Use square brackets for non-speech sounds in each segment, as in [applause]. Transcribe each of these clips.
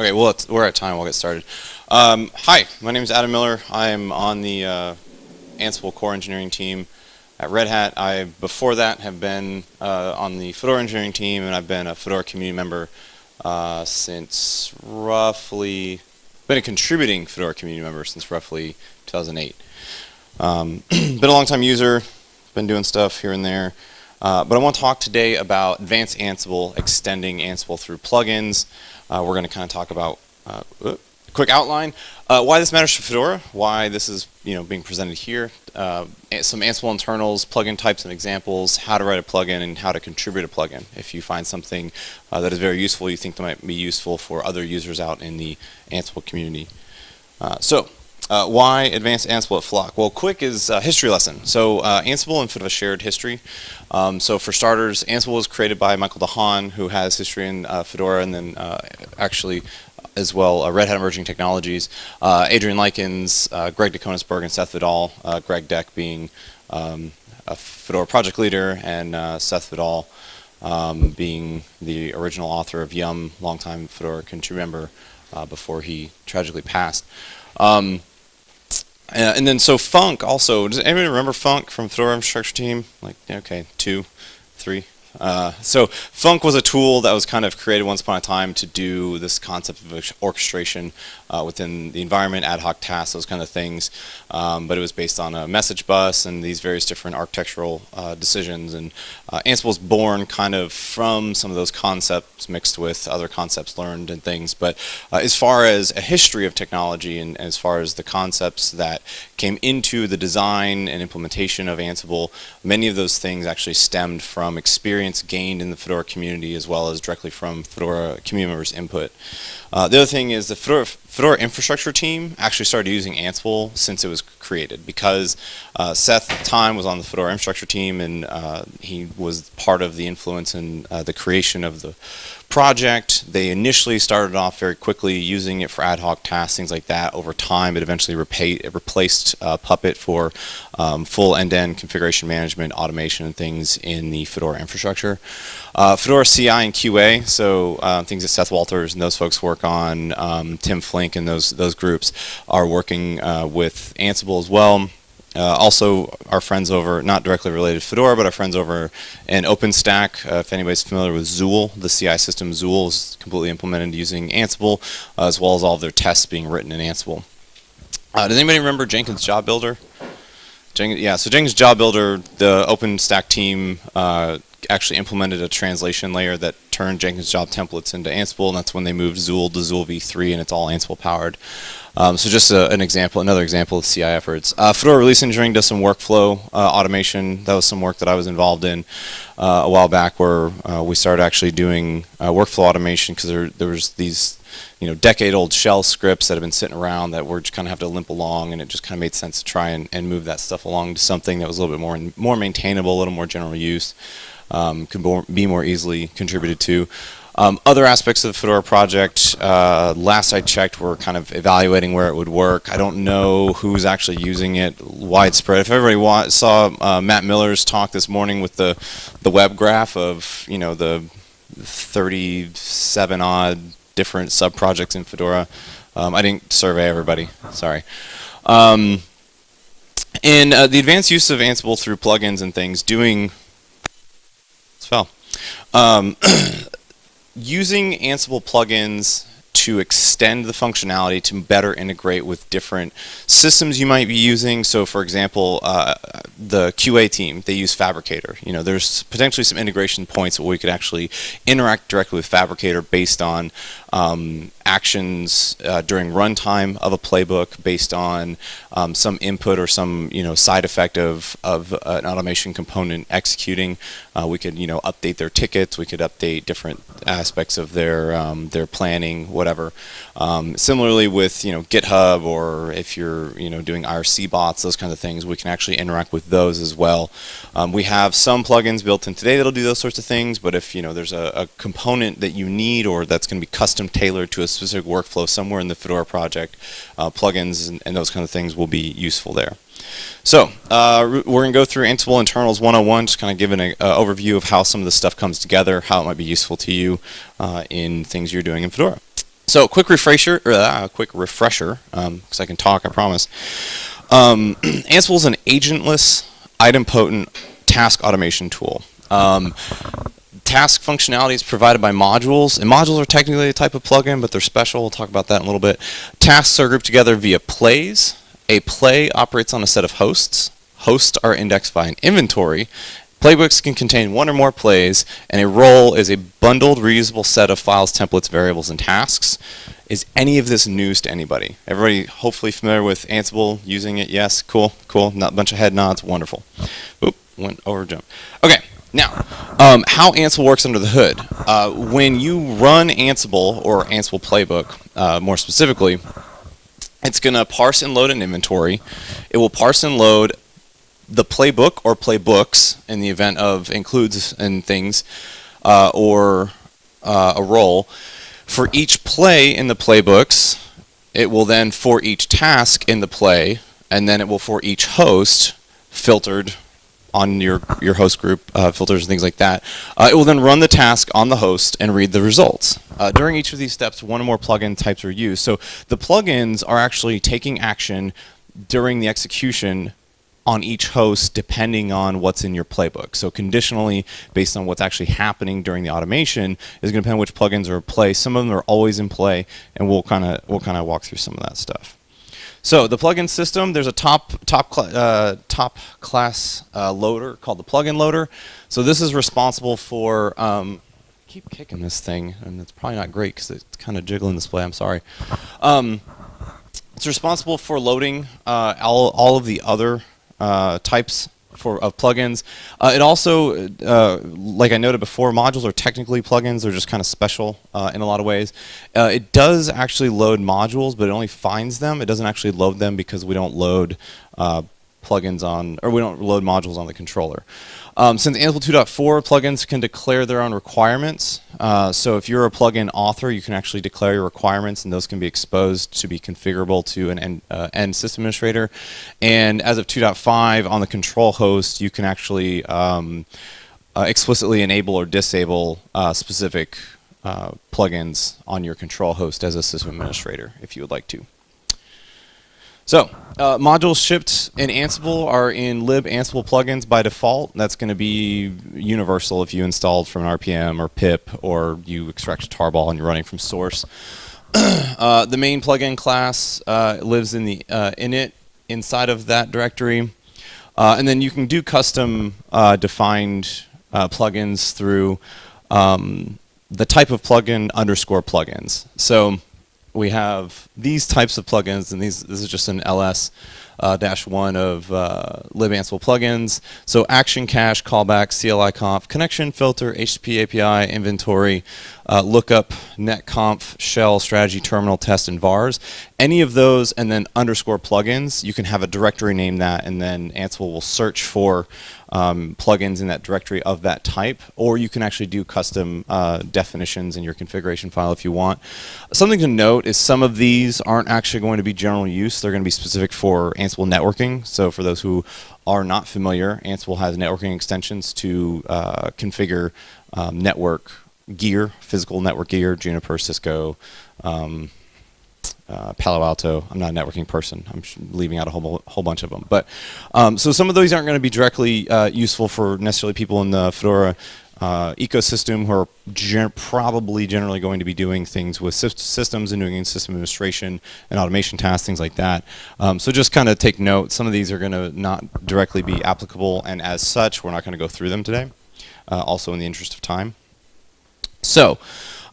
Okay, well, we're at time. We'll get started. Um, hi, my name is Adam Miller. I'm on the uh, Ansible core engineering team at Red Hat. I, before that, have been uh, on the Fedora engineering team, and I've been a Fedora community member uh, since roughly, been a contributing Fedora community member since roughly 2008. Um, [clears throat] been a long time user, been doing stuff here and there. Uh, but I want to talk today about advanced Ansible, extending Ansible through plugins. Uh, we're going to kind of talk about uh, quick outline, uh, why this matters for Fedora, why this is you know being presented here, uh, some Ansible internals, plugin types and examples, how to write a plugin, and how to contribute a plugin. If you find something uh, that is very useful, you think that might be useful for other users out in the Ansible community. so uh, why advanced Ansible at Flock? Well, quick is a history lesson. So uh, Ansible and a shared history. Um, so for starters, Ansible was created by Michael DeHaan, who has history in uh, Fedora and then uh, actually as well uh, Red Hat Emerging Technologies. Uh, Adrian Likins, Greg DeKoenigsberg, and Seth Vidal. Greg Deck being um, a Fedora project leader and Seth Vidal um, being the original author of Yum, longtime Fedora contributor member before he tragically passed. Um, uh, and then so Func also. Does anybody remember Func from Fedora Infrastructure Team? Like, okay, two, three, uh, so Func was a tool that was kind of created once upon a time to do this concept of orchestration uh, within the environment, ad hoc tasks, those kind of things. Um, but it was based on a message bus and these various different architectural uh, decisions. And uh, Ansible was born kind of from some of those concepts mixed with other concepts learned and things. But uh, as far as a history of technology and as far as the concepts that came into the design and implementation of Ansible, many of those things actually stemmed from experience experience gained in the Fedora community as well as directly from Fedora community members' input. Uh, the other thing is the Fedora, Fedora, infrastructure team actually started using Ansible since it was created because uh, Seth Time was on the Fedora infrastructure team and uh, he was part of the influence in uh, the creation of the project. They initially started off very quickly using it for ad hoc tasks, things like that. Over time, it eventually it replaced uh, Puppet for um, full end-to-end configuration management, automation, and things in the Fedora infrastructure. Uh, Fedora CI and QA, so uh, things that Seth Walters and those folks work on, um, Tim Flink and those those groups are working uh, with Ansible as well. Uh, also, our friends over, not directly related to Fedora, but our friends over in OpenStack. Uh, if anybody's familiar with Zuul, the CI system Zuul is completely implemented using Ansible, uh, as well as all of their tests being written in Ansible. Uh, does anybody remember Jenkins Job Builder? Jenkins, yeah, so Jenkins Job Builder, the OpenStack team uh, actually implemented a translation layer that turned Jenkins job templates into Ansible, and that's when they moved Zuul to Zuul v3, and it's all Ansible powered. Um, so just a, an example, another example of CI efforts. Uh, Fedora Release Engineering does some workflow uh, automation. That was some work that I was involved in uh, a while back, where uh, we started actually doing uh, workflow automation because there, there was these you know, decade-old shell scripts that have been sitting around that were just kind of have to limp along, and it just kind of made sense to try and, and move that stuff along to something that was a little bit more more maintainable, a little more general use um, can be more easily contributed to. Um, other aspects of the Fedora project, uh, last I checked, we're kind of evaluating where it would work. I don't know who's actually using it widespread. If everybody saw uh, Matt Miller's talk this morning with the the web graph of you know the 37 odd different sub projects in Fedora, um, I didn't survey everybody. Sorry. Um, and uh, the advanced use of Ansible through plugins and things, doing fell. Um, [clears throat] using Ansible plugins to extend the functionality to better integrate with different systems you might be using. So for example, uh, the QA team, they use Phabricator. You know, there's potentially some integration points where we could actually interact directly with Phabricator based on um, actions uh, during runtime of a playbook based on um, some input or some you know side effect of, of an automation component executing. Uh, we could you know update their tickets. We could update different aspects of their um, their planning, whatever. Um, similarly with you know GitHub or if you're you know doing IRC bots, those kinds of things, we can actually interact with those as well. Um, we have some plugins built in today that'll do those sorts of things, but if you know there's a, a component that you need or that's going to be custom tailored to a specific workflow somewhere in the Fedora project, uh, plugins and, and, those kind of things will be useful there. So uh, we're going to go through Ansible Internals 101, just kind of giving an overview of how some of the stuff comes together, how it might be useful to you uh, in things you're doing in Fedora. So, quick refresher, or uh, quick refresher, because um, I can talk, I promise. Um, [clears throat] Ansible is an agentless, idempotent task automation tool. Um, task functionality is provided by modules, and modules are technically a type of plugin, but they're special. We'll talk about that in a little bit. Tasks are grouped together via plays. A play operates on a set of hosts. Hosts are indexed by an inventory. Playbooks can contain one or more plays, and a role is a bundled, reusable set of files, templates, variables, and tasks. Is any of this news to anybody? Everybody hopefully familiar with Ansible, using it? Yes, cool, cool. Not a bunch of head nods, wonderful. Oop, went over jump. Okay, now, um, how Ansible works under the hood. Uh, when you run Ansible or Ansible Playbook, uh, more specifically, it's going to parse and load an inventory. It will parse and load the playbook or playbooks in the event of includes and things, uh, or uh, a role. For each play in the playbooks, it will then for each task in the play, and then it will for each host filtered on your, your host group uh, filters and things like that. Uh, it will then run the task on the host and read the results. Uh, during each of these steps, one or more plugin types are used. So the plugins are actually taking action during the execution on each host depending on what's in your playbook. So conditionally, based on what's actually happening during the automation, is going to depend on which plugins are in play. Some of them are always in play, and we'll kind of we'll kind of walk through some of that stuff. So the plugin system, there's a top top uh, top class uh, loader called the plugin loader. So this is responsible for um, keep kicking this thing, and it's probably not great because it's kind of jiggling the display. I'm sorry. Um, it's responsible for loading uh, all all of the other uh, types for of plugins. Uh, it also, uh, like I noted before, modules are technically plugins. They're just kind of special uh, in a lot of ways. Uh, it does actually load modules, but it only finds them. It doesn't actually load them because we don't load uh, plugins on, or we don't load modules on the controller. Um, since Ansible 2.4, plugins can declare their own requirements. Uh, so if you're a plugin author, you can actually declare your requirements, and those can be exposed to be configurable to an end, uh, end system administrator. And as of 2.5, on the control host, you can actually um, uh, explicitly enable or disable uh, specific uh, plugins on your control host as a system administrator, if you would like to. So, uh, modules shipped in Ansible are in lib Ansible plugins by default. That's going to be universal if you installed from an RPM or pip or you extract a tarball and you're running from source. [clears throat] uh, the main plugin class uh, lives in the uh, init inside of that directory. Uh, and then you can do custom uh, defined plugins through um, the type of plugin underscore plugins. So we have these types of plugins, and these this is just an ls uh, dash one of uh, lib Ansible plugins. So action cache, callback, CLI conf, connection filter, HTTP API, inventory, uh, lookup, netconf, shell, strategy, terminal, test, and vars. Any of those, and then underscore plugins, you can have a directory name that, and then Ansible will search for um, plugins in that directory of that type, or you can actually do custom uh, definitions in your configuration file if you want. Something to note is some of these aren't actually going to be general use. They're going to be specific for Ansible networking. So for those who are not familiar, Ansible has networking extensions to uh, configure um, network gear, physical network gear, Juniper, Cisco, um, uh, Palo Alto. I'm not a networking person. I'm leaving out a whole, whole bunch of them. But um, so some of those aren't going to be directly uh, useful for necessarily people in the Fedora uh, ecosystem who are gen probably generally going to be doing things with systems and doing system administration and automation tasks, things like that. Um, so just kind of take note. Some of these are going to not directly be applicable, and as such, we're not going to go through them today. Uh, also, in the interest of time. So.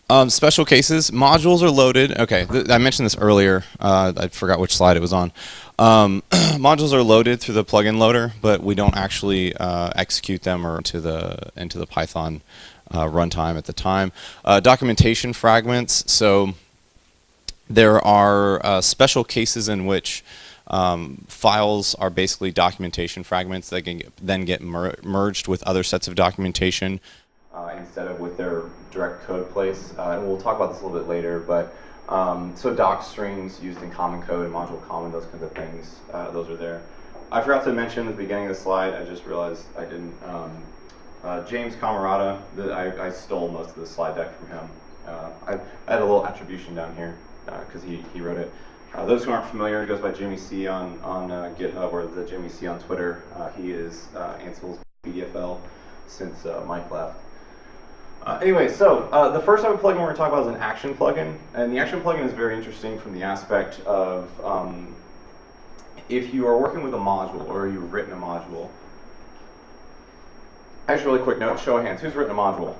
Um, special cases, modules are loaded. Okay, I mentioned this earlier. Uh, I forgot which slide it was on. Um, [clears throat] modules are loaded through the plugin loader, but we don't actually uh, execute them or into the into the Python uh, runtime at the time. Uh, documentation fragments. So there are uh, special cases in which um, files are basically documentation fragments that can get, then get mer merged with other sets of documentation uh, instead of with their direct code place. Uh, and we'll talk about this a little bit later, but um, so doc strings used in common code, module common, those kinds of things, uh, those are there. I forgot to mention at the beginning of the slide, I just realized I didn't, um, uh, James Cammarata, the, I, I, stole most of the slide deck from him. Uh, I, I had a little attribution down here because he, he wrote it. Uh, those who aren't familiar, it goes by Jimmy C on, on uh, GitHub or the Jimmy C on Twitter. Uh, he is uh, Ansible's BDFL since uh, Mike left. Uh, anyway, so uh, the first type of plugin we're going to talk about is an action plugin. And the action plugin is very interesting from the aspect of um, if you are working with a module or you've written a module. Actually, really quick note, show of hands. Who's written a module?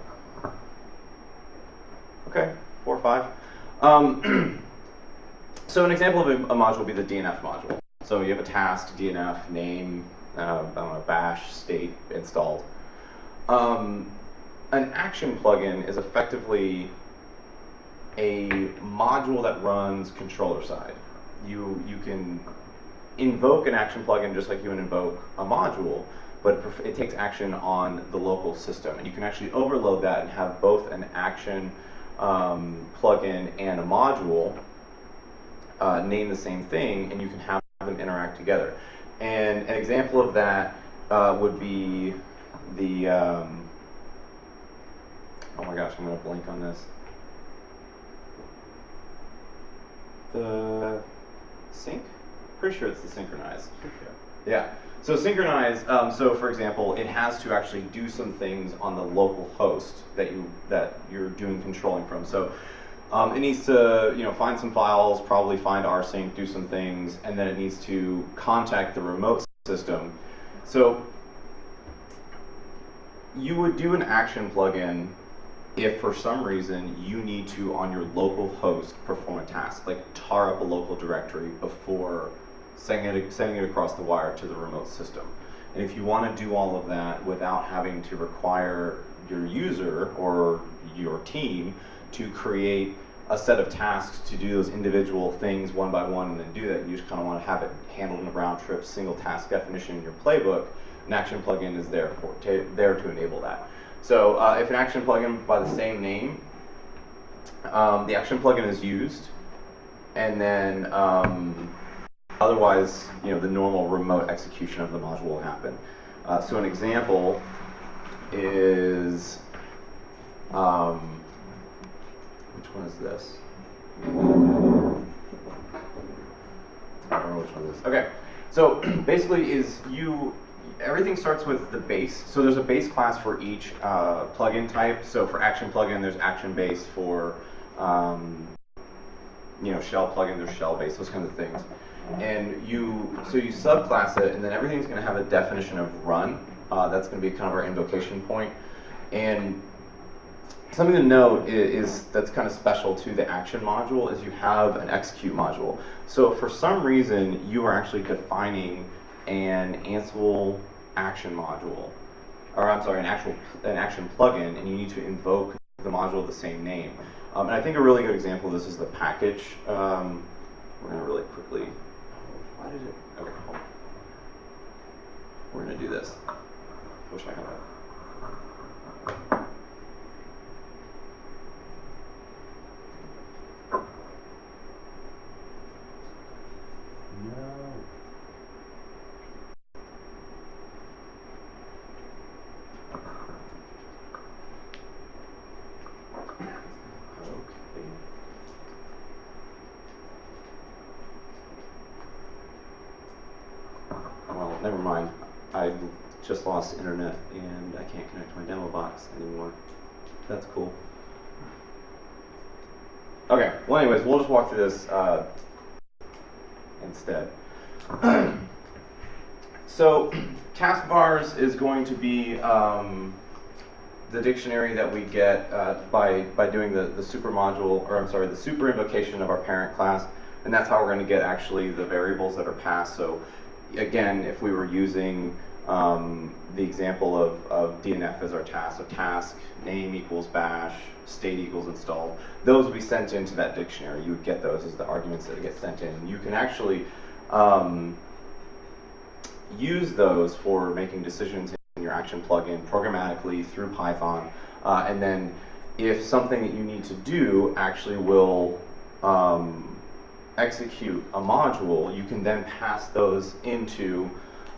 Okay, four or five. Um, [clears throat] So an example of a, a, module would be the DNF module. So you have a task, DNF, name, uh, I don't know, bash, state installed. Um, an action plugin is effectively a module that runs controller side. You, you can invoke an action plugin just like you would invoke a module, but it takes action on the local system. And you can actually overload that and have both an action um, plugin and a module uh, name the same thing, and you can have them interact together. And an example of that uh, would be the, um, oh my gosh, I'm going to blank on this. The sync? Pretty sure it's the synchronize. Yeah. So synchronize. Um, so for example, it has to actually do some things on the local host that you that you're doing controlling from. So um, it needs to, you know, find some files, probably find rsync, do some things, and then it needs to contact the remote system. So you would do an action plugin if for some reason you need to, on your local host, perform a task, like tar up a local directory before sending it, sending it across the wire to the remote system. And if you want to do all of that without having to require your user or your team to create a set of tasks to do those individual things one by one and then do that. You just kind of want to have it handled in a round trip, single task definition in your playbook. An action plugin is there for there to enable that. So uh, if an action plugin by the same name, um, the action plugin is used, and then um, otherwise, you know, the normal remote execution of the module will happen. Uh, so an example is um, which one is this? I don't know which one this is. Okay, so [clears throat] basically is you, everything starts with the base. So there's a base class for each uh, plugin type. So for action plugin, there's action base. For um, you know shell plugin, there's shell base. Those kinds of things. And you, so you subclass it, and then everything's going to have a definition of run. Uh, that's going to be kind of our invocation point. And Something to note is, is, that's kind of special to the action module is you have an execute module. So for some reason you are actually defining an Ansible action module, or I'm sorry, an actual an action plugin, and you need to invoke the module of the same name. Um, and I think a really good example of this is the package. Um, we're gonna really quickly. Why did it? Okay, We're gonna do this. I wish I had that. never mind. I just lost internet and I can't connect to my demo box anymore. That's cool. Okay, well anyways, we'll just walk through this uh, instead. [clears throat] so, [clears throat] task_vars is going to be um, the dictionary that we get uh, by, by doing the, the super module, or I'm sorry, the super invocation of our parent class, and that's how we're going to get actually the variables that are passed. So again, if we were using um, the example of, of DNF as our task, so task name equals bash, state equals installed, those would be sent into that dictionary. You would get those as the arguments that get sent in. You can actually um, use those for making decisions in your action plugin programmatically through Python. Uh, and then if something that you need to do actually will um, execute a module, you can then pass those into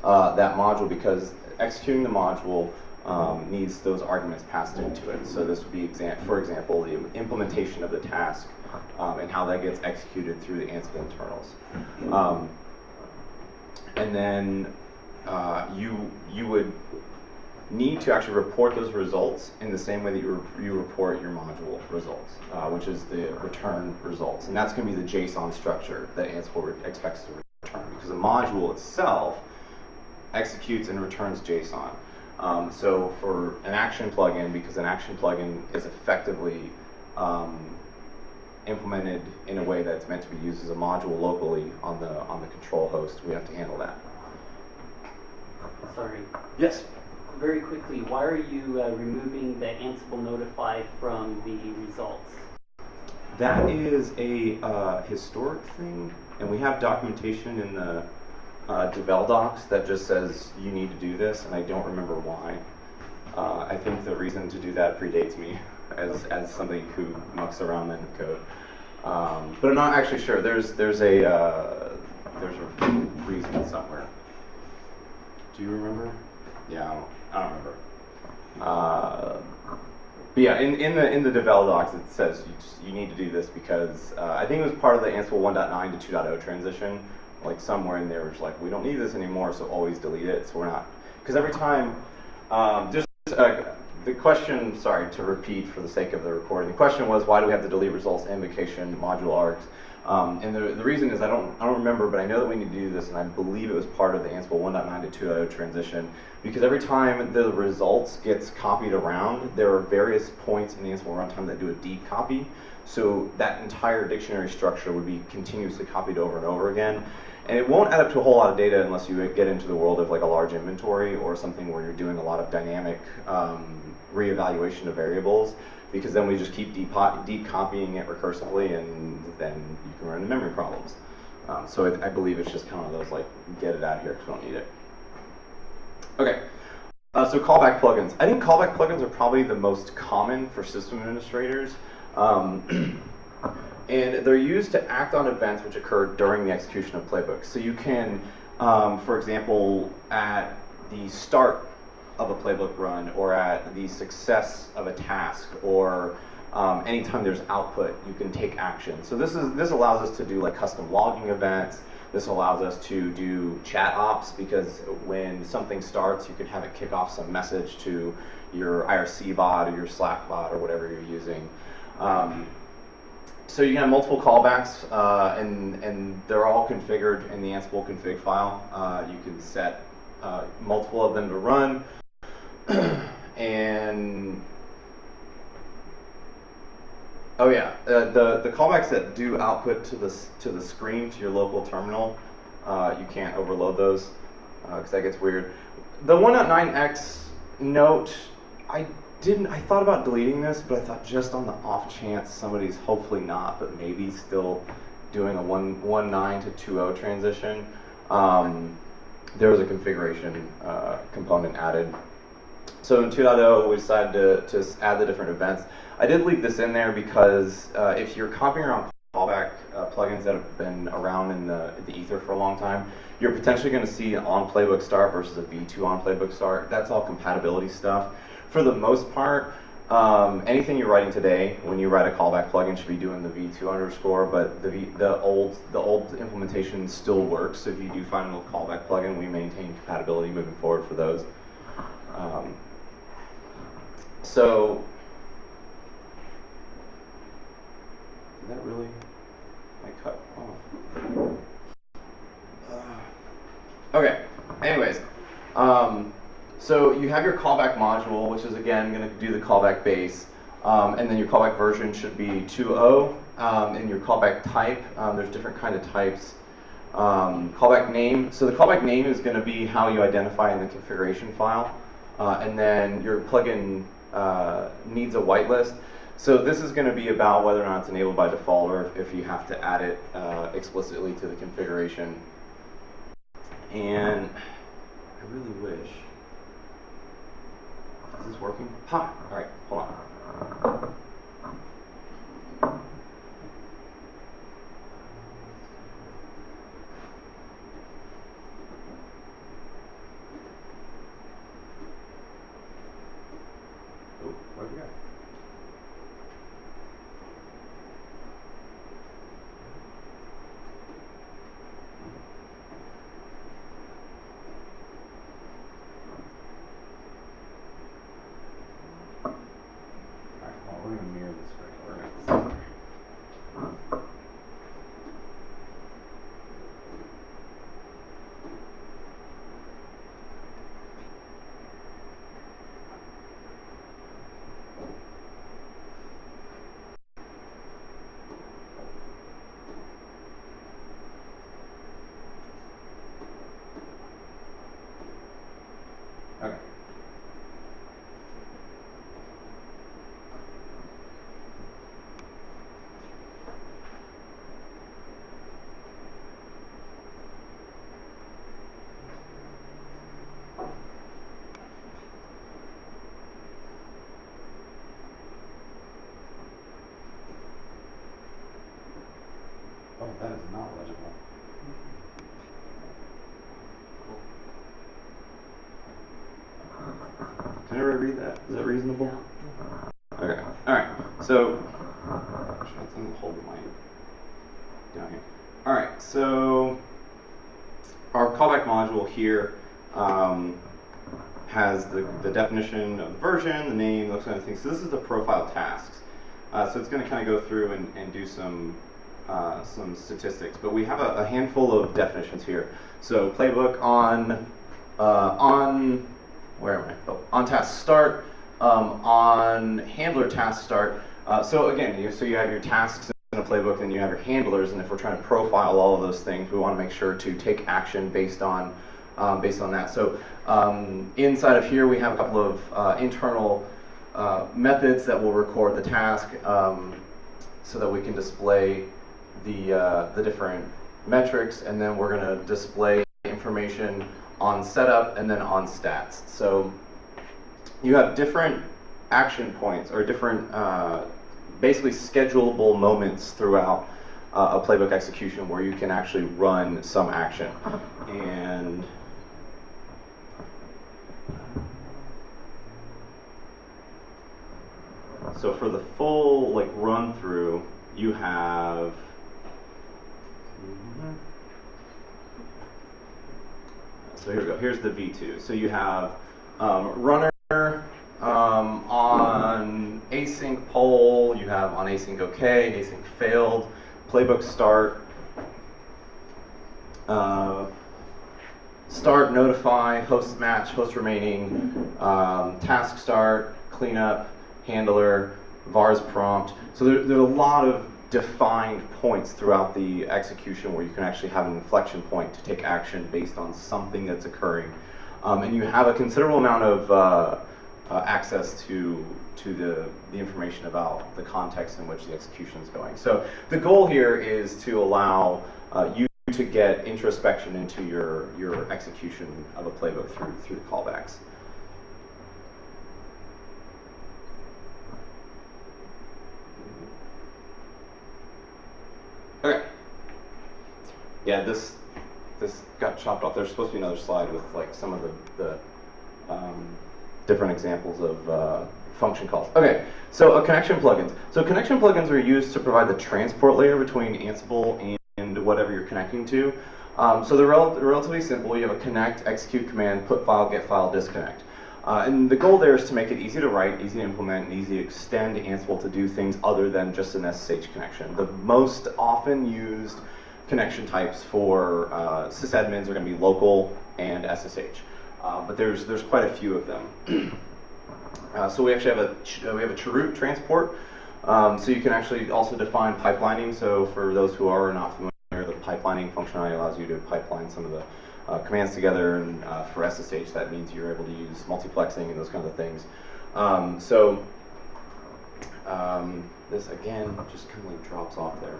uh, that module because executing the module um, needs those arguments passed into it. So this would be, exa for example, the implementation of the task um, and how that gets executed through the Ansible internals. Um, and then uh, you you would need to actually report those results in the same way that you, re you report your module results, uh, which is the return results. And that's going to be the JSON structure that Ansible expects to return because the module itself executes and returns JSON. Um, so for an action plugin, because an action plugin is effectively um, implemented in a way that's meant to be used as a module locally on the on the control host, we have to handle that. Sorry. Yes. Very quickly, why are you uh, removing the Ansible notify from the results? That is a uh, historic thing, and we have documentation in the uh, devel docs that just says you need to do this, and I don't remember why. Uh, I think the reason to do that predates me [laughs] as, as somebody who mucks around in code. Um, but I'm not actually sure. There's there's a uh, there's a reason somewhere. Do you remember? Yeah, I don't, remember. Uh, but yeah, in, in the in the devel docs it says you just, you need to do this because uh, I think it was part of the Ansible 1.9 to 2.0 transition. Like somewhere in there, was like we don't need this anymore, so always delete it. So we're not because every time um, just uh, the question, sorry to repeat for the sake of the recording, the question was why do we have to delete results, invocation, module args? Um, and the, the reason is I don't, I don't remember, but I know that we need to do this, and I believe it was part of the Ansible 1.9 to 2.0 transition, because every time the results gets copied around, there are various points in the Ansible runtime that do a deep copy, so that entire dictionary structure would be continuously copied over and over again. And it won't add up to a whole lot of data unless you get into the world of like a large inventory or something where you're doing a lot of dynamic um, reevaluation of variables because then we just keep deep, deep copying it recursively and then you can run into memory problems. Um, so I, I, believe it's just kind of those like, get it out of here because we don't need it. Okay, uh, so callback plugins. I think callback plugins are probably the most common for system administrators. Um, [clears throat] and they're used to act on events which occur during the execution of playbooks. So you can, um, for example, at the start of a playbook run or at the success of a task or um, anytime there's output, you can take action. So this is this allows us to do like custom logging events. This allows us to do chat ops because when something starts, you can have it kick off some message to your IRC bot or your Slack bot or whatever you're using. Um, so you can have multiple callbacks, uh, and and they're all configured in the Ansible config file. Uh, you can set uh, multiple of them to run. [clears throat] and oh yeah, uh, the the callbacks that do output to the to the screen to your local terminal, uh, you can't overload those because uh, that gets weird. The 1.9x note, I didn't. I thought about deleting this, but I thought just on the off chance somebody's hopefully not, but maybe still doing a 1.9 to 2.0 transition. Um, there was a configuration uh, component added so in 2.0, we decided to, to add the different events. I did leave this in there because uh, if you're copying around callback uh, plugins that have been around in the, the ether for a long time, you're potentially going to see on playbook start versus a v2 on playbook start. That's all compatibility stuff. For the most part, um, anything you're writing today, when you write a callback plugin, should be doing the v2 underscore, but the v, the old the old implementation still works. So if you do find a callback plugin, we maintain compatibility moving forward for those. Um, so, did that really, I cut off? Uh, okay, anyways, um, so you have your callback module, which is again going to do the callback base, um, and then your callback version should be 2.0, um, and your callback type, um, there's different kind of types. Um, callback name, so the callback name is going to be how you identify in the configuration file. Uh, and then your plugin uh, needs a whitelist. So this is going to be about whether or not it's enabled by default or if, you have to add it uh, explicitly to the configuration. And I really wish. Is this working? Ha! All right, hold on. Oh, that is not legible. Can everybody read that? Is that reasonable? Okay. All right. So, actually, let's hold the mic down here. All right. So, our callback module here um, has the, the definition of the version, the name, those kind of things. So this is the profile tasks. Uh, so it's going to kind of go through and, and do some uh, some statistics, but we have a, a, handful of definitions here. So playbook on uh, on where am I? Oh, on task start, um, on handler task start. Uh, so again, you, so you have your tasks in a playbook, and you have your handlers, and if we're trying to profile all of those things, we want to make sure to take action based on um, based on that. So um, inside of here, we have a couple of uh, internal uh, methods that will record the task um, so that we can display the, uh, the different metrics and then we're going to display information on setup and then on stats. So you have different action points or different uh, basically schedulable moments throughout uh, a playbook execution where you can actually run some action. And so for the full like run through, you have so here we go. Here's the V2. So you have um, runner um, on async poll. You have on async OK, async failed, playbook start, uh, start notify, host match, host remaining, um, task start, cleanup, handler, vars prompt. So there, there's a lot of defined points throughout the execution where you can actually have an inflection point to take action based on something that's occurring. Um, and you have a considerable amount of uh, uh, access to, to the, the information about the context in which the execution is going. So the goal here is to allow uh, you to get introspection into your, your execution of a playbook through, through the callbacks. Okay. Yeah, this this got chopped off. There's supposed to be another slide with like some of the, the um, different examples of uh, function calls. Okay, so a connection plugins. So connection plugins are used to provide the transport layer between Ansible and whatever you're connecting to. Um, so they're rel relatively simple. You have a connect, execute command, put file, get file, disconnect. Uh, and the goal there is to make it easy to write, easy to implement, and easy to extend Ansible to do things other than just an SSH connection. The most often used connection types for uh, sysadmins are going to be local and SSH, uh, but there's there's quite a few of them. [clears throat] Uh, so we actually have a we have a chroot transport, um, so you can actually also define pipelining. So for those who are not familiar, the pipelining functionality allows you to pipeline some of the uh, commands together, and uh, for SSH that means you're able to use multiplexing and those kinds of things. Um, so um, this again just kind of like drops off there.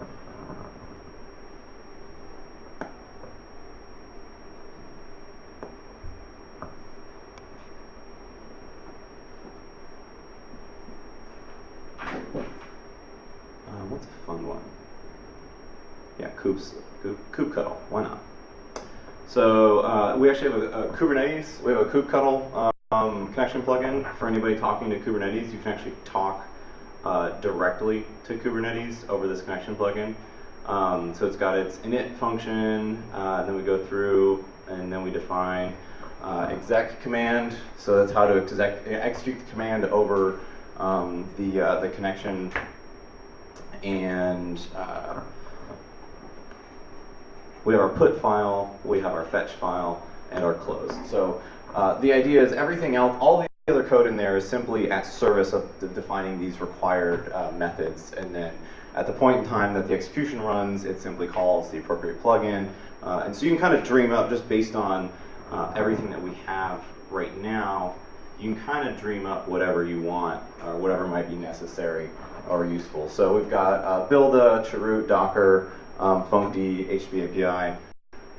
Uh, what's a fun one? Yeah, koops, kubectl, why not? So uh, we actually have a, a, Kubernetes, we have a kubectl um, connection plugin for anybody talking to Kubernetes. You can actually talk uh, directly to Kubernetes over this connection plugin. Um, so it's got its init function, uh, then we go through and then we define uh, exec command. So that's how to exec, execute the command over um, the, uh, the connection and uh, we have our put file, we have our fetch file, and are closed. So uh, the idea is everything else, all the other code in there is simply at service of de defining these required uh, methods. And then at the point in time that the execution runs, it simply calls the appropriate plugin. Uh, and so you can kind of dream up just based on uh, everything that we have right now, you can kind of dream up whatever you want or whatever might be necessary or useful. So we've got uh, Buildah, chroot, Docker, um, Funcd, HTTP API,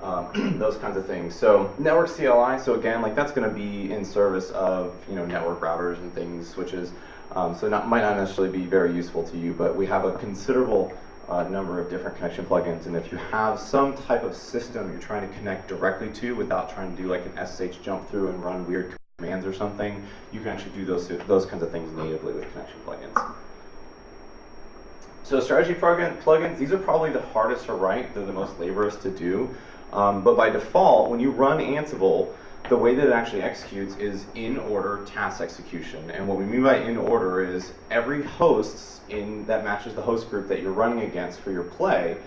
um, [clears throat] those kinds of things. So network CLI, so again, like that's going to be in service of you know network routers and things, switches. Um, so that might not necessarily be very useful to you, but we have a considerable a number of different connection plugins. And if you have some type of system you're trying to connect directly to without trying to do like an SSH jump through and run weird commands or something, you can actually do those, those kinds of things natively with connection plugins. So strategy plugin, plugins, these are probably the hardest to write. They're the most laborious to do. Um, but by default, when you run Ansible, the way that it actually executes is in order task execution. And what we mean by in order is every host in that matches the host group that you're running against for your play,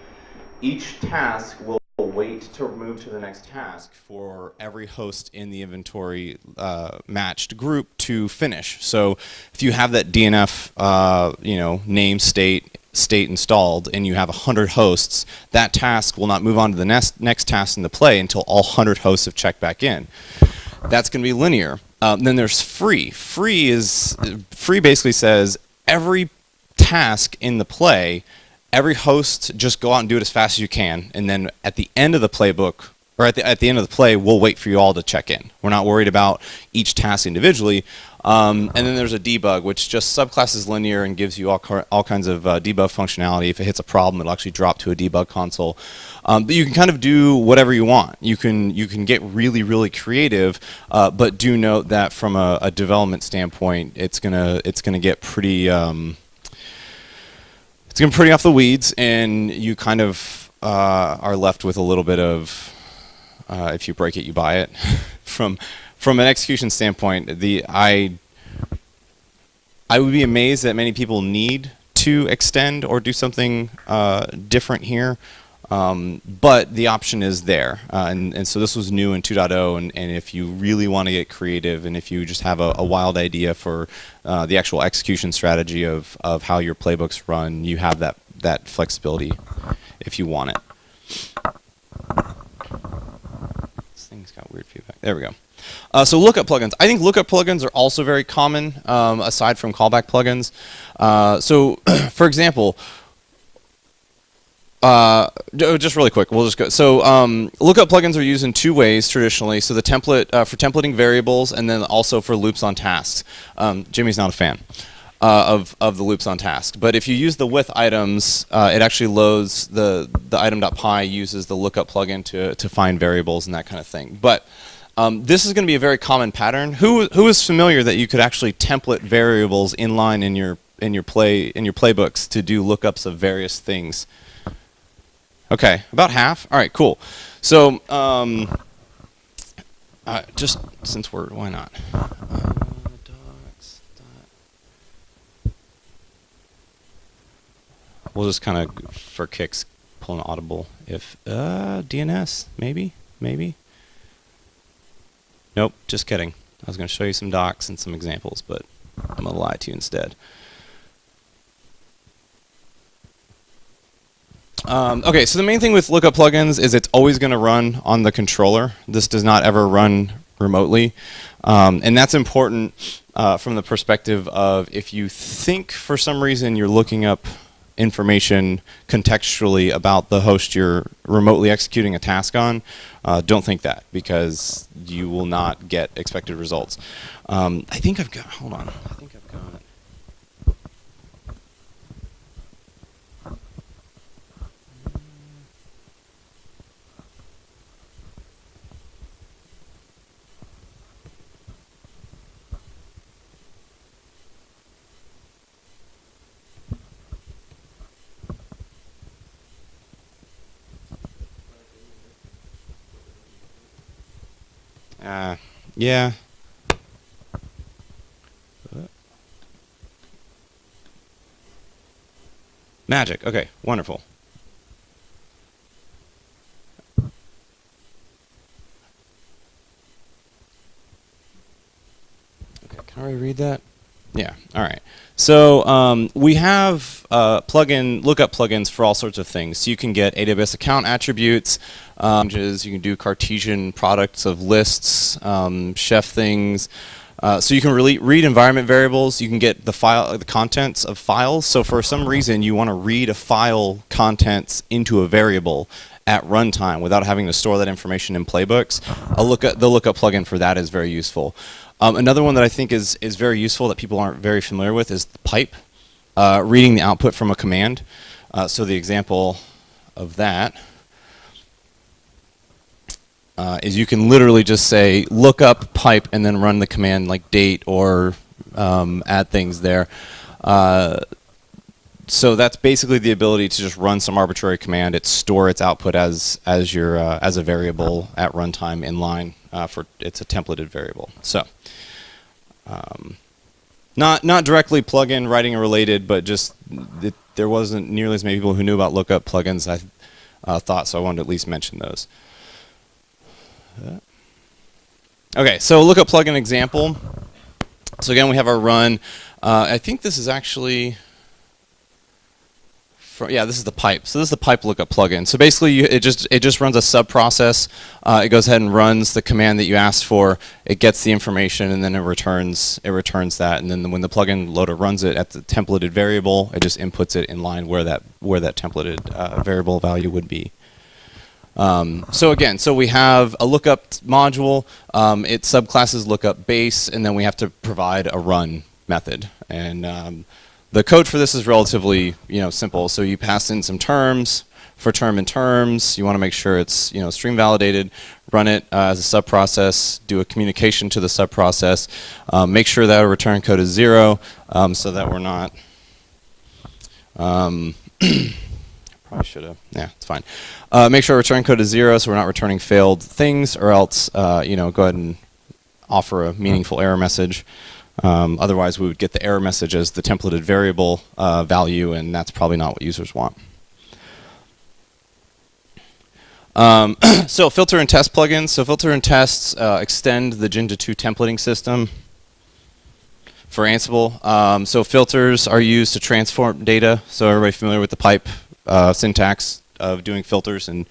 each task will wait to move to the next task for every host in the inventory uh, matched group to finish. So if you have that DNF, uh, you know, name state state installed and you have 100 hosts, that task will not move on to the next, next task in the play until all 100 hosts have checked back in. That's going to be linear. Um, then there's free. Free is free basically says every task in the play, every host just go out and do it as fast as you can, and then at the end of the playbook or at the, at the end of the play, we'll wait for you all to check in. We're not worried about each task individually. Um, and then there's a debug, which just subclasses linear and gives you all, all kinds of uh, debug functionality. If it hits a problem, it'll actually drop to a debug console. Um, but you can kind of do whatever you want. You can you can get really really creative, uh, but do note that from a, a, development standpoint, it's gonna it's gonna get pretty um, it's gonna pretty off the weeds, and you kind of uh, are left with a little bit of uh, if you break it, you buy it [laughs] from from an execution standpoint, the I I would be amazed that many people need to extend or do something uh, different here. Um, but the option is there. Uh, and, and so this was new in 2.0. And, and if you really want to get creative and if you just have a, a wild idea for uh, the actual execution strategy of, of how your playbooks run, you have that, that flexibility if you want it. Thing's got weird feedback. There we go. Uh, so lookup plugins. I think lookup plugins are also very common, um, aside from callback plugins. Uh, so, [clears throat] for example, uh, just really quick, we'll just go. So um, lookup plugins are used in two ways traditionally. So the template uh, for templating variables, and then also for loops on tasks. Um, Jimmy's not a fan. Uh, of, of the loops on task. But if you use the with items, uh, it actually loads the, the item.py uses the lookup plugin to, to find variables and that kind of thing. But um, this is going to be a very common pattern. Who who is familiar that you could actually template variables inline in your in your play in your playbooks to do lookups of various things? Okay, about half. All right, cool. So um, uh, just since we're why not? Uh, we'll just kind of for kicks pull an audible if uh, DNS maybe maybe Nope, just kidding. I was going to show you some docs and some examples, but I'm going to lie to you instead. Um, okay, so the main thing with lookup plugins is it's always going to run on the controller. This does not ever run remotely. Um, and that's important uh, from the perspective of if you think for some reason you're looking up information contextually about the host you're remotely executing a task on, uh, don't think that because you will not get expected results. Um, I think I've got, hold on, I think I've got, Uh, yeah. Magic. Okay, wonderful. Okay, can I read that? Yeah, all right. So um, we have uh, plugin lookup plugins for all sorts of things. So you can get AWS account attributes, um, you can do Cartesian products of lists, um, chef things. Uh, so you can really read environment variables. You can get the file, the contents of files. So for some reason you want to read a file contents into a variable at runtime without having to store that information in playbooks. A look at the lookup plugin for that is very useful. Um, another one that I think is, is very useful that people aren't very familiar with is pipe, uh, reading the output from a command. Uh, so the example of that uh, is you can literally just say look up pipe and then run the command like date or um, add things there. Uh, so that's basically the ability to just run some arbitrary command. It store its output as as your uh, as a variable at runtime in line uh, for it's a templated variable. So um, not not directly plugin writing related, but just it, there wasn't nearly as many people who knew about lookup plugins. I uh, thought so. I wanted to at least mention those. Okay, so lookup plugin example. So again, we have our run. Uh, I think this is actually, for, yeah, this is the pipe. So this is the pipe lookup plugin. So basically, you, it just it just runs a sub process. Uh, it goes ahead and runs the command that you asked for. It gets the information, and then it returns it returns that. And then when the plugin loader runs it at the templated variable, it just inputs it in line where that where that templated uh, variable value would be. Um, so again, so we have a lookup module. Um, it subclasses lookup base, and then we have to provide a run method. And um, the code for this is relatively, you know, simple. So you pass in some terms for term and terms. You want to make sure it's, you know, stream validated. Run it uh, as a subprocess. Do a communication to the subprocess. Um, make sure that our return code is zero, um, so that we're not. Um, [clears throat] Probably should have. Yeah, it's fine. Uh, make sure return code is zero, so we're not returning failed things, or else, uh, you know, go ahead and offer a meaningful error message. Um, otherwise, we would get the error message as the templated variable uh, value, and that's probably not what users want. Um, [clears throat] so filter and test plugins. So filter and tests uh, extend the Jinja 2 templating system for Ansible. Um, so filters are used to transform data. So everybody familiar with the pipe uh, syntax of doing filters and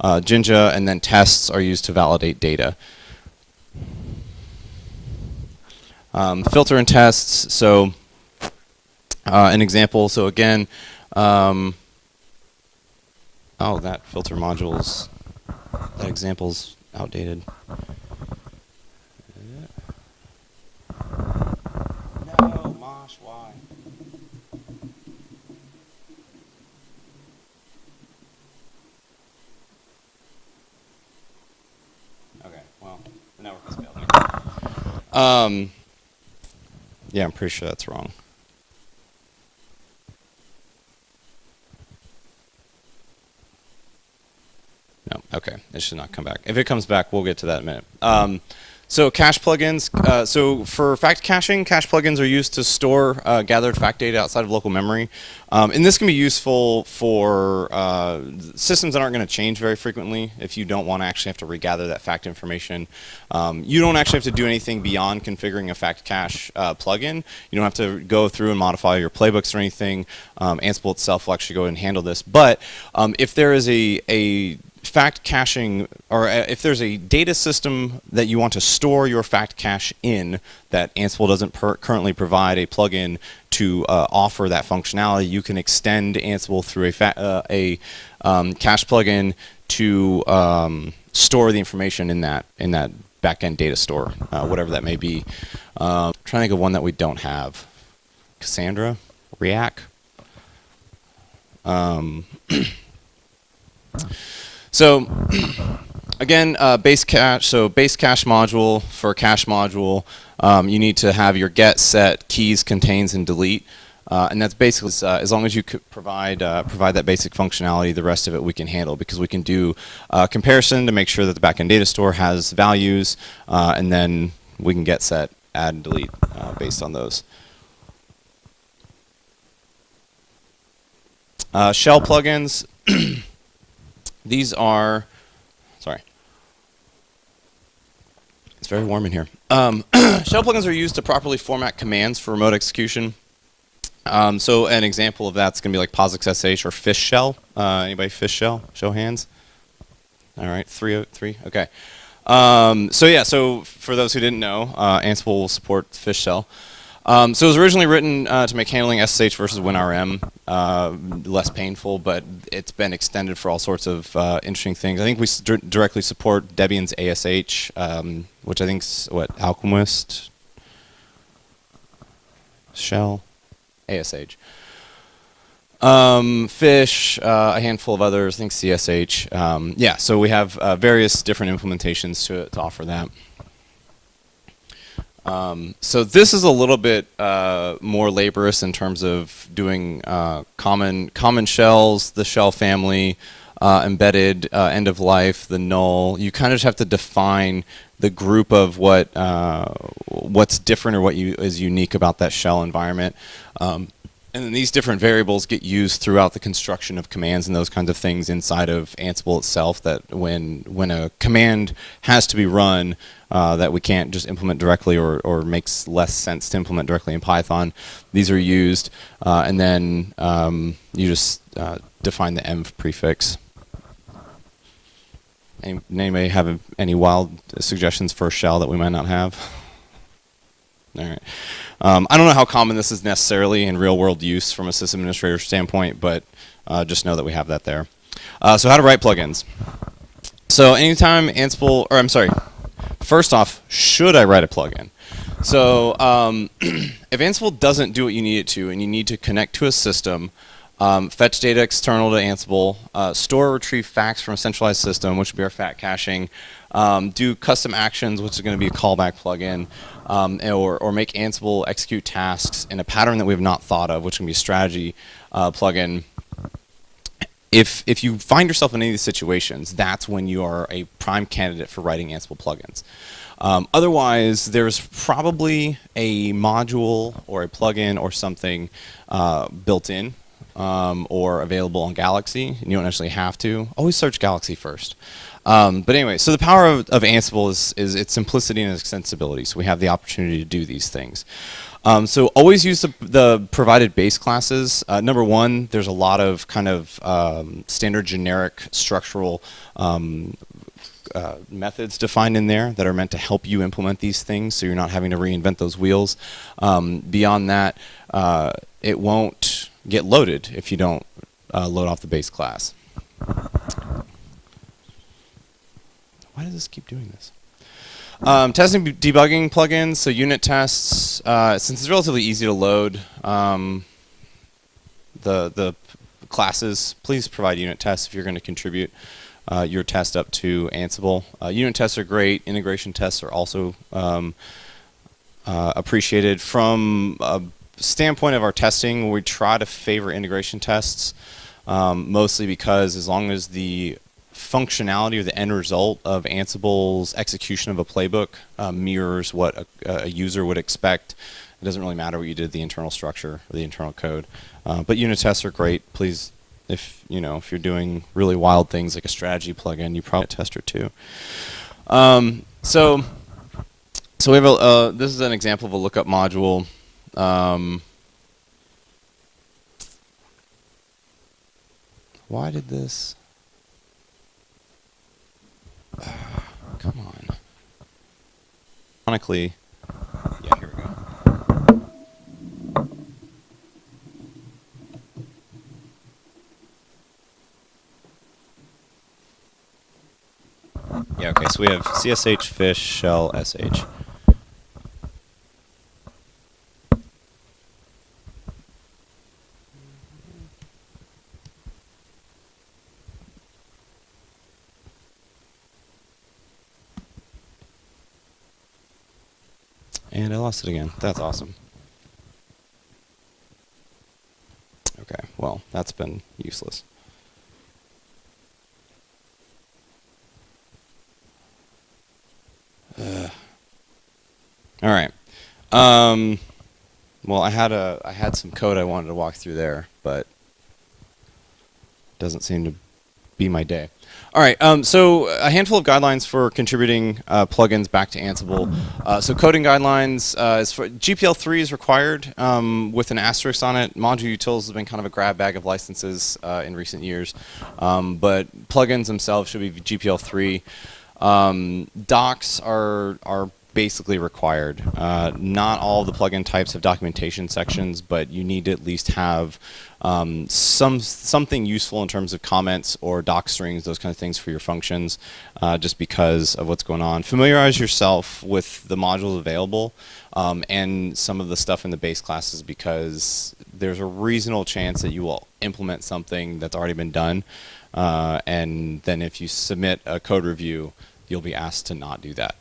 uh, Jinja, and then tests are used to validate data. Um, filter and tests, so uh, an example, so again, um, oh, that filter module's, that example's outdated. No, Mosh, why? Okay, well, the network has failed. Um, yeah, I'm pretty sure that's wrong. No, okay, it should not come back. If it comes back, we'll get to that in a minute. Um, so cache plugins. Uh, so for fact caching, cache plugins are used to store uh, gathered fact data outside of local memory. Um, and this can be useful for uh, systems that aren't going to change very frequently if you don't want to actually have to regather that fact information. Um, you don't actually have to do anything beyond configuring a fact cache uh, plugin. You don't have to go through and modify your playbooks or anything. Um, Ansible itself will actually go and handle this. But um, if there is a, a fact caching, or uh, if there's a data system that you want to store your fact cache in that Ansible doesn't currently provide a plugin to uh, offer that functionality, you can extend Ansible through a, uh, a um, cache plugin to um, store the information in that in that backend data store, uh, whatever that may be. Um, trying to think of one that we don't have. Cassandra, Riak. Um, [clears throat] So [clears throat] again, uh, base cache. So base cache module for cache module, um, you need to have your get, set, keys, contains, and delete. Uh, and that's basically uh, as long as you provide uh, provide that basic functionality, the rest of it we can handle because we can do uh, comparison to make sure that the backend data store has values, uh, and then we can get, set, add, and delete based on those. shell plugins. [clears throat] These are, sorry, it's very warm in here. Um, [clears throat] shell plugins are used to properly format commands for remote execution. Um, so an example of that's going to be like POSIX SH or fish shell. Uh, anybody fish shell? Show hands. All right, three, three. Okay. Um, so yeah, so for those who didn't know, uh, Ansible will support fish shell. Um, so it was originally written uh, to make handling SSH versus WinRM uh, less painful, but it's been extended for all sorts of uh, interesting things. I think we directly support Debian's ASH, um, which I think is what Almquist shell ASH. um, fish, uh, a handful of others, I think CSH. Um, yeah, so we have uh, various different implementations to, to offer that. Um, so this is a little bit uh, more laborious in terms of doing uh, common common shells, the shell family, uh, embedded, uh, end of life, the null. You kind of have to define the group of what uh, what's different or what you, is unique about that shell environment. Um, and then these different variables get used throughout the construction of commands and those kinds of things inside of Ansible itself that when when a command has to be run uh, that we can't just implement directly or, or makes less sense to implement directly in Python, these are used uh, and then um, you just uh, define the env prefix. Any, anybody have any wild suggestions for a shell that we might not have? All right. Um, I don't know how common this is necessarily in real world use from a system administrator standpoint, but uh, just know that we have that there. Uh, so how to write plugins. So anytime Ansible, or I'm sorry, first off, should I write a plugin? So um, [clears throat] if Ansible doesn't do what you need it to, and you need to connect to a system, um, fetch data external to Ansible, uh, store retrieve facts from a centralized system, which would be our fact caching, um, do custom actions, which is going to be a callback plugin, um, or, or make Ansible execute tasks in a pattern that we have not thought of, which can be a strategy uh, plugin. If, if you find yourself in any of these situations, that's when you are a prime candidate for writing Ansible plugins. Um, otherwise, there's probably a module or a plugin or something uh, built in um, or available on Galaxy. And you don't actually have to. Always search Galaxy first. Um, but anyway, so the power of, of, Ansible is, is its simplicity and extensibility. So we have the opportunity to do these things. Um, so always use the, the provided base classes. Uh, number one, there's a lot of kind of um, standard generic structural um, uh, methods defined in there that are meant to help you implement these things so you're not having to reinvent those wheels. Um, beyond that, uh, it won't get loaded if you don't uh, load off the base class. Why does this keep doing this? Um, testing debugging plugins, so unit tests, uh, since it's relatively easy to load um, the, the classes, please provide unit tests if you're going to contribute uh, your test up to Ansible. Uh, unit tests are great. Integration tests are also um, uh, appreciated. From a standpoint of our testing, we try to favor integration tests, um, mostly because as long as the functionality or the end result of Ansible's execution of a playbook uh, mirrors what a, a, user would expect. It doesn't really matter what you did the internal structure or the internal code. Uh, but unit tests are great. Please, if you know if you're doing really wild things like a strategy plugin, you probably tester too. Um, so, so we have a. Uh, this is an example of a lookup module. Um, why did this? [sighs] come on. Ironically, yeah, here we go. Yeah, okay, so we have CSH, fish, shell, SH. And I lost it again. That's awesome. Okay, well, that's been useless. All right. Um, well, I had a I had some code I wanted to walk through there, but doesn't seem to be my day. All right, um, so a handful of guidelines for contributing uh, plugins back to Ansible. Uh, so coding guidelines, uh, is for GPL3 is required um, with an asterisk on it. Module utils has been kind of a grab bag of licenses uh, in recent years, um, but plugins themselves should be GPL3. Um, docs are are basically required. Uh, not all the plugin types have documentation sections, but you need to at least have um, some something useful in terms of comments or doc strings, those kind of things for your functions, uh, just because of what's going on. Familiarize yourself with the modules available um, and some of the stuff in the base classes because there's a reasonable chance that you will implement something that's already been done. Uh, and then if you submit a code review, you'll be asked to not do that.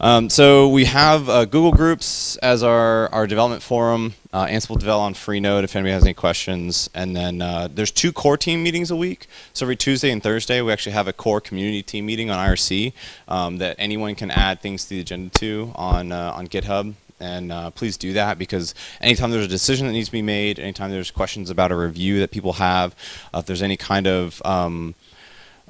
Um, so we have uh, Google Groups as our, our development forum, uh, Ansible Devel on Freenode if anybody has any questions. And then uh, there's two core team meetings a week. So every Tuesday and Thursday we actually have a core community team meeting on IRC um, that anyone can add things to the agenda to on, uh, on GitHub and uh, please do that because anytime there's a decision that needs to be made, anytime there's questions about a review that people have, uh, if there's any kind of um,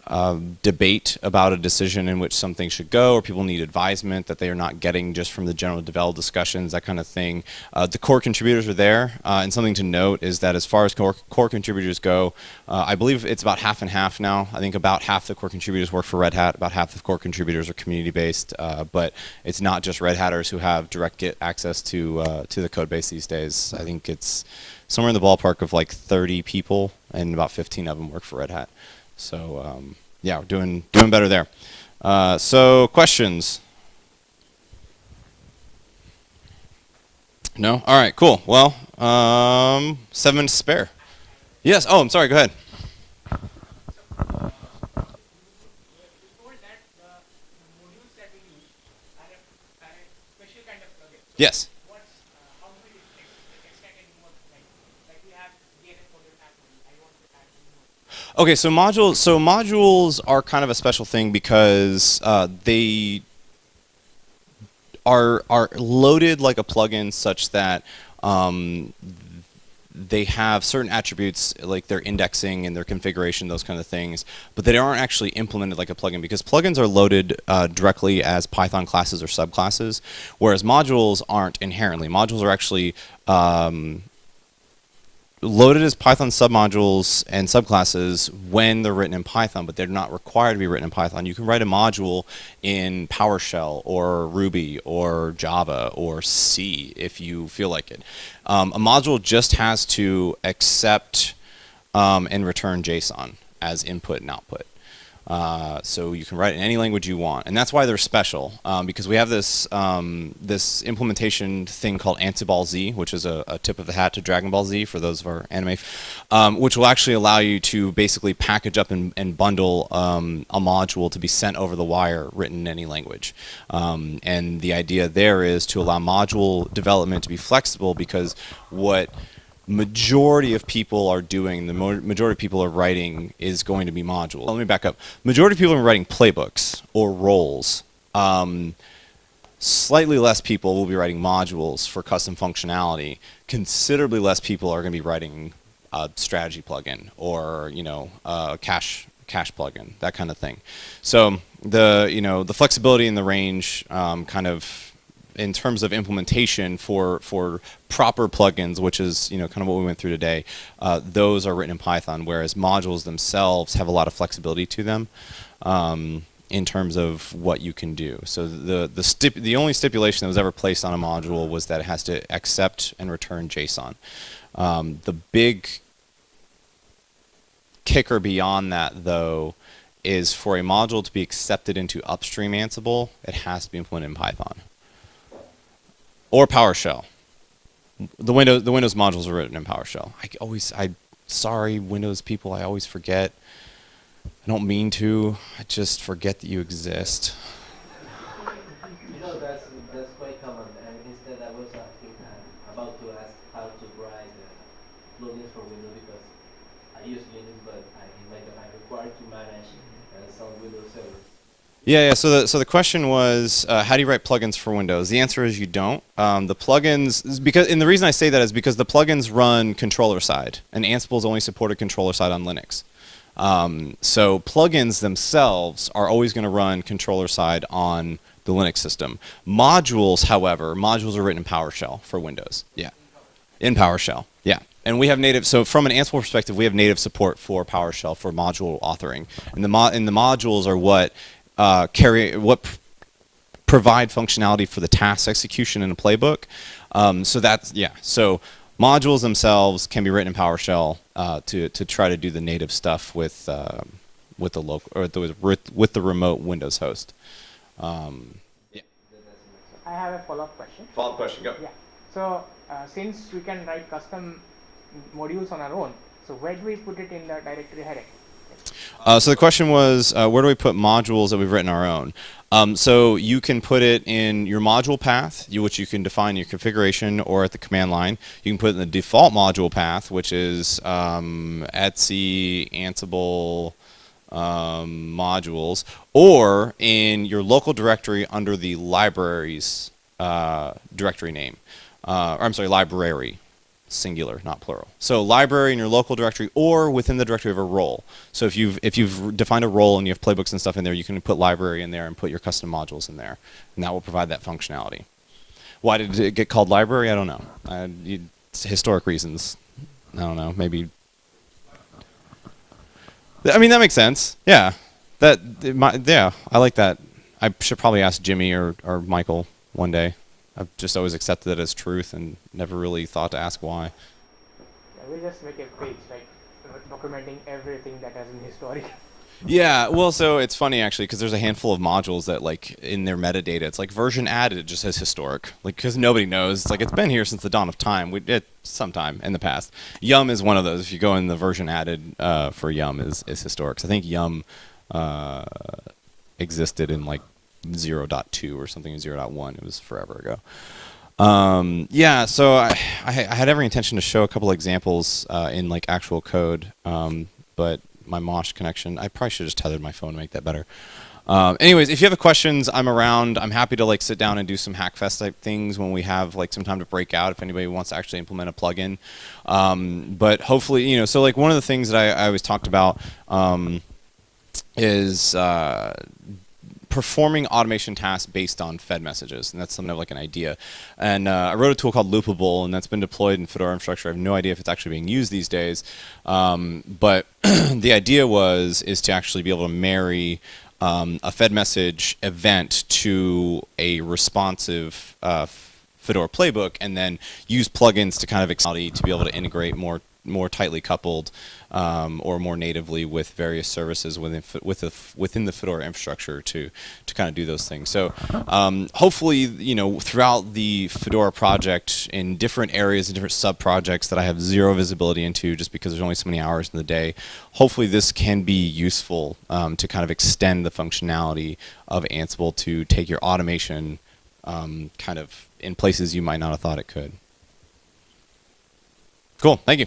uh, debate about a decision in which something should go, or people need advisement that they are not getting just from the general develop discussions, that kind of thing. Uh, the core contributors are there, uh, and something to note is that as far as core, core contributors go, uh, I believe it's about half and half now. I think about half the core contributors work for Red Hat, about half the core contributors are community-based, uh, but it's not just Red Hatters who have direct Git access to uh, to the code base these days. I think it's somewhere in the ballpark of like 30 people, and about 15 of them work for Red Hat. So um, yeah, we're doing doing better there. Uh, so questions? No. All right. Cool. Well, um, seven minutes spare. Yes. Oh, I'm sorry. Go ahead. Yes. Okay, so modules. So modules are kind of a special thing because uh, they are are loaded like a plugin, such that um, they have certain attributes like their indexing and their configuration, those kind of things, but they aren't actually implemented like a plugin because plugins are loaded uh, directly as Python classes or subclasses, whereas modules aren't inherently. Modules are actually um, loaded as Python submodules and subclasses when they're written in Python, but they're not required to be written in Python. You can write a module in PowerShell or Ruby or Java or C if you feel like it. Um, a module just has to accept um, and return JSON as input and output. Uh, so you can write in any language you want, and that's why they're special um, because we have this um, this implementation thing called AnsiballZ, which is a, a, tip of the hat to Dragon Ball Z for those of our anime, um, which will actually allow you to basically package up and, and bundle um, a module to be sent over the wire written in any language. Um, and the idea there is to allow module development to be flexible because what majority of people are doing, the majority of people are writing is going to be modules. Let me back up. Majority of people are writing playbooks or roles. Um, slightly less people will be writing modules for custom functionality. Considerably less people are going to be writing a strategy plugin or you know a cache cache plugin, that kind of thing. So the you know the flexibility and the range um, kind of in terms of implementation for for proper plugins, which is you know kind of what we went through today, uh, those are written in Python, whereas modules themselves have a lot of flexibility to them. Um, in terms of what you can do. So the the the only stipulation that was ever placed on a module was that it has to accept and return JSON. Um, the big kicker beyond that, though, is for a module to be accepted into upstream Ansible, it has to be implemented in Python or PowerShell. The Windows the Windows modules are written in PowerShell. I always I sorry Windows people, I always forget. I don't mean to. I just forget that you exist. You know that's that's quite common. And instead, I was asking uh, about to ask how to write uh, plugins for Windows because I use Linux, but I like I'm required to manage uh, some Windows servers. Yeah, yeah. So the so the question was, uh, how do you write plugins for Windows? The answer is you don't. Um, the plugins because and the reason I say that is because the plugins run controller side, and Ansible is only supported controller side on Linux. Um, so plugins themselves are always going to run controller side on the Linux system. Modules, however, modules are written in PowerShell for Windows. Yeah, in PowerShell. Yeah. And we have native, so from an Ansible perspective, we have native support for PowerShell for module authoring. And the, mo and the modules are what uh, carry what provide functionality for the task execution in a playbook. Um, so that's yeah. So modules themselves can be written in PowerShell uh, to to try to do the native stuff with um with the local or the, with, with the remote Windows host. Um, yeah. I have a follow-up question. Follow-up question. Go. Yeah. So uh, since we can write custom modules on our own, so where do we put it in the directory heading? Uh, so the question was, uh, where do we put modules that we've written our own? Um, so you can put it in your module path, you, which you can define in your configuration, or at the command line. You can put it in the default module path, which is um, Etsy, Ansible, um, modules, or in your local directory under the libraries uh, directory name. Uh, or I'm sorry, library, singular, not plural. So library in your local directory or within the directory of a role. So if you've if you've defined a role and you have playbooks and stuff in there, you can put library in there and put your custom modules in there, and that will provide that functionality. Why did it get called library? I don't know. Uh, you, historic reasons. I don't know. Maybe I mean, that makes sense. Yeah. That, my, yeah, I like that. I should probably ask Jimmy or, or Michael one day. I've just always accepted it as truth and never really thought to ask why. Yeah, we'll just make a page like documenting everything that has been historic. [laughs] Yeah, well, so it's funny actually because there's a handful of modules that like in their metadata, it's like version added, it just says historic, like because nobody knows. It's like it's been here since the dawn of time. We did sometime in the past. Yum is one of those. If you go in the version added uh, for Yum is is historic. So I think Yum uh, existed in like 0.2 or something 0.1. It was forever ago. Um, yeah, so I, I, had every intention to show a couple examples uh, in like actual code, um, but my Mosh connection. I probably should have just tethered my phone to make that better. Um, anyways, if you have questions, I'm around. I'm happy to like sit down and do some Hackfest type things when we have like some time to break out. If anybody wants to actually implement a plugin, um, but hopefully, you know, so like one of the things that I, I always talked about um, is uh, performing automation tasks based on fed messages, and that's something of like an idea. And uh, I wrote a tool called Loopabull, and that's been deployed in Fedora infrastructure. I have no idea if it's actually being used these days, um, but [clears throat] the idea was is to actually be able to marry um, a fed message event to a responsive uh, Fedora playbook, and then use plugins to kind of to be able to integrate more more tightly coupled um, or more natively with various services within with the, within the Fedora infrastructure to to kind of do those things. So um, hopefully, you know, throughout the Fedora project in different areas and different sub projects that I have zero visibility into, just because there's only so many hours in the day. Hopefully, this can be useful um, to kind of extend the functionality of Ansible to take your automation um, kind of in places you might not have thought it could. Cool. Thank you.